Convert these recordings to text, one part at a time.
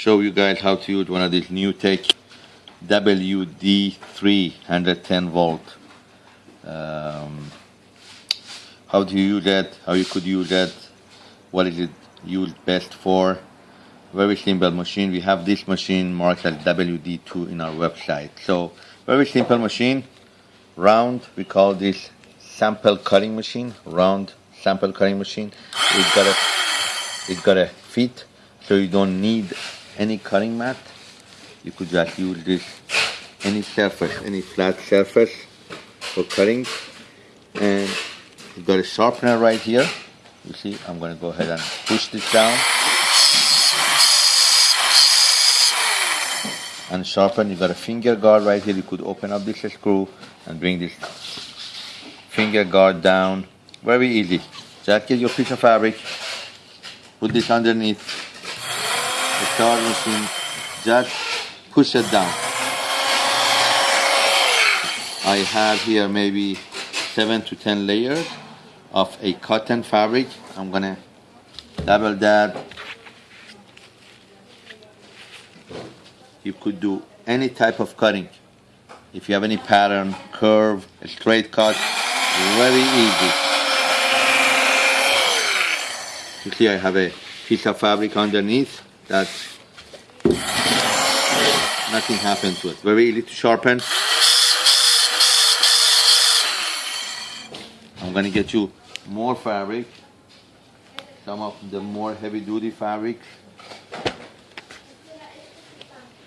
show you guys how to use one of these NewTek WD3 110 volt. Um, how do you use that? How you could use that? What is it used best for? Very simple machine. We have this machine marked as WD2 in our website. So very simple machine, round. We call this sample cutting machine, round sample cutting machine. It got a it got a feet, so you don't need any cutting mat. You could just use this any surface, any flat surface for cutting. And you've got a sharpener right here. You see, I'm gonna go ahead and push this down. And sharpen, you got a finger guard right here. You could open up this screw and bring this finger guard down. Very easy. Just get your piece of fabric, put this underneath the star machine, just push it down. I have here maybe seven to ten layers of a cotton fabric. I'm gonna double that. You could do any type of cutting. If you have any pattern, curve, straight cut, very easy. You see I have a piece of fabric underneath that nothing happens it. Very easy to sharpen. I'm gonna get you more fabric, some of the more heavy duty fabric.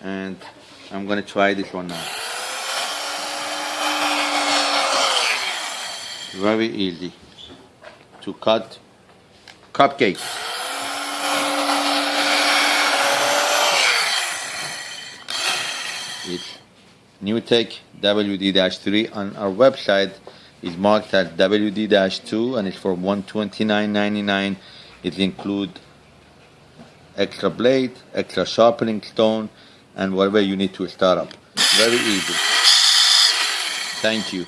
And I'm gonna try this one now. Very easy to cut cupcakes. It's NewTek WD-3 on our website is marked as WD-2 and it's for $129.99. It includes extra blade, extra sharpening stone, and whatever you need to start up. Very easy. Thank you.